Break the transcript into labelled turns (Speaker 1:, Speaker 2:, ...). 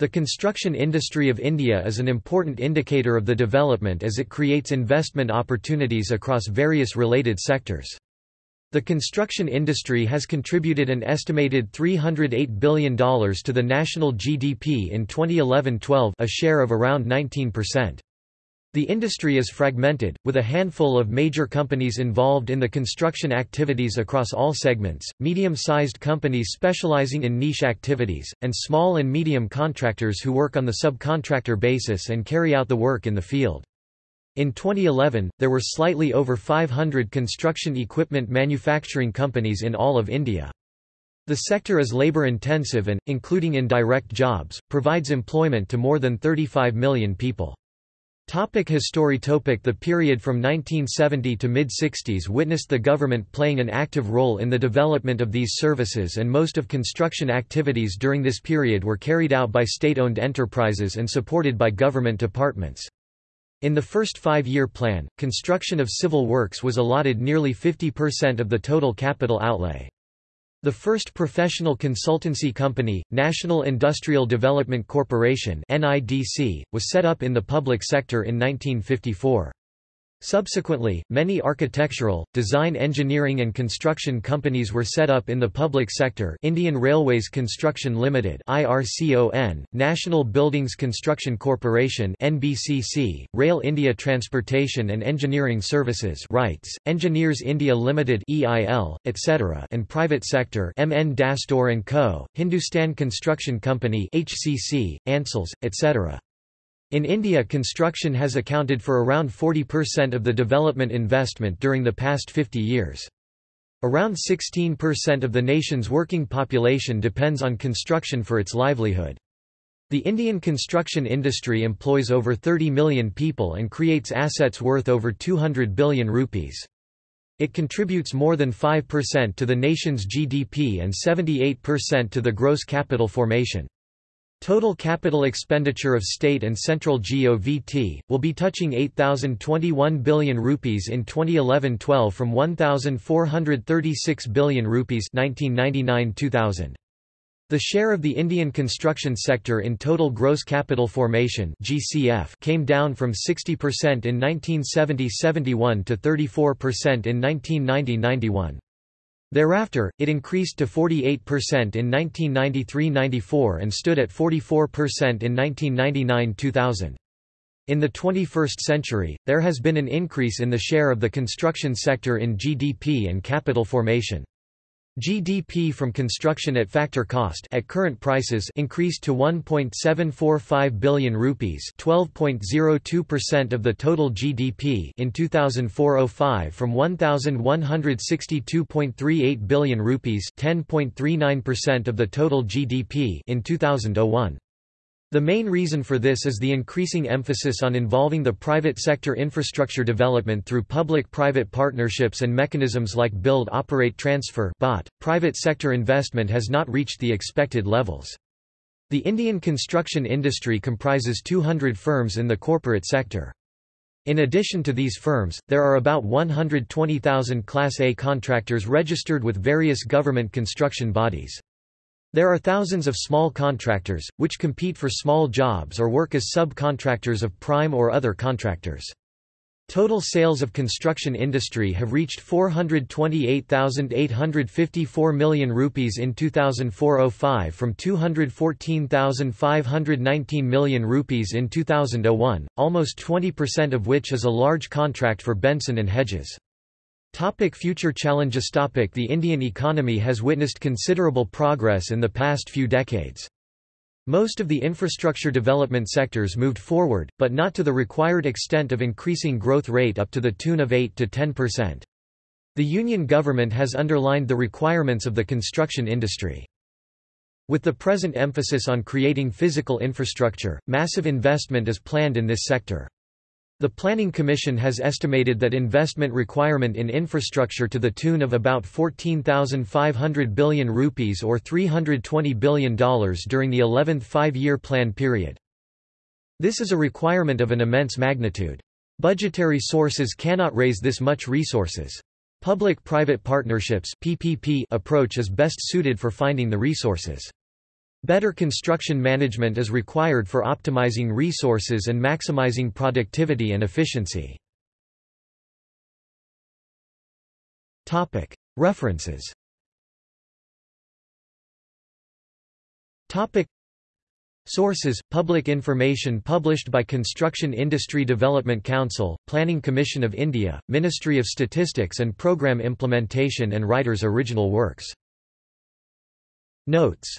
Speaker 1: The construction industry of India is an important indicator of the development as it creates investment opportunities across various related sectors. The construction industry has contributed an estimated $308 billion to the national GDP in 2011-12 a share of around 19%. The industry is fragmented, with a handful of major companies involved in the construction activities across all segments, medium-sized companies specializing in niche activities, and small and medium contractors who work on the subcontractor basis and carry out the work in the field. In 2011, there were slightly over 500 construction equipment manufacturing companies in all of India. The sector is labor-intensive and, including indirect jobs, provides employment to more than 35 million people. Topic history topic The period from 1970 to mid-60s witnessed the government playing an active role in the development of these services and most of construction activities during this period were carried out by state-owned enterprises and supported by government departments. In the first five-year plan, construction of civil works was allotted nearly 50% of the total capital outlay. The first professional consultancy company, National Industrial Development Corporation was set up in the public sector in 1954. Subsequently, many architectural, design engineering and construction companies were set up in the public sector Indian Railways Construction Limited IRCON, National Buildings Construction Corporation NBCC, Rail India Transportation and Engineering Services RITES, Engineers India Limited EIL, etc. and private sector MN Dastur & Co., Hindustan Construction Company HCC, Ansals, etc. In India construction has accounted for around 40% of the development investment during the past 50 years. Around 16% of the nation's working population depends on construction for its livelihood. The Indian construction industry employs over 30 million people and creates assets worth over 200 billion rupees. It contributes more than 5% to the nation's GDP and 78% to the gross capital formation. Total capital expenditure of state and central GOVT, will be touching 8,021 billion rupees in 2011-12 from 1,436 billion rupees 1999-2000. The share of the Indian construction sector in total gross capital formation GCF came down from 60% in 1970–71 to 34% in 1990–91. Thereafter, it increased to 48% in 1993–94 and stood at 44% in 1999–2000. In the 21st century, there has been an increase in the share of the construction sector in GDP and capital formation. GDP from construction at factor cost at current prices increased to 1.745 billion rupees, 12.02% of the total GDP in 2004-05 from 1162.38 billion rupees, 10.39% of the total GDP in 2001. The main reason for this is the increasing emphasis on involving the private sector infrastructure development through public-private partnerships and mechanisms like Build Operate Transfer (BOT). Private sector investment has not reached the expected levels. The Indian construction industry comprises 200 firms in the corporate sector. In addition to these firms, there are about 120,000 Class A contractors registered with various government construction bodies. There are thousands of small contractors, which compete for small jobs or work as subcontractors of prime or other contractors. Total sales of construction industry have reached 428,854 million rupees in 2004-05 from 214,519 million rupees in 2001, almost 20% of which is a large contract for Benson and Hedges. Topic future challenges topic The Indian economy has witnessed considerable progress in the past few decades. Most of the infrastructure development sectors moved forward, but not to the required extent of increasing growth rate up to the tune of 8 to 10%. The Union government has underlined the requirements of the construction industry. With the present emphasis on creating physical infrastructure, massive investment is planned in this sector. The Planning Commission has estimated that investment requirement in infrastructure to the tune of about 14,500 billion rupees or $320 billion during the 11th five-year plan period. This is a requirement of an immense magnitude. Budgetary sources cannot raise this much resources. Public-private partnerships PPP approach is best suited for finding the resources. Better construction management is required for optimizing resources and maximizing productivity and efficiency. References Sources, public information published by Construction Industry Development Council, Planning Commission of India, Ministry of Statistics and Programme Implementation and writers' original works. Notes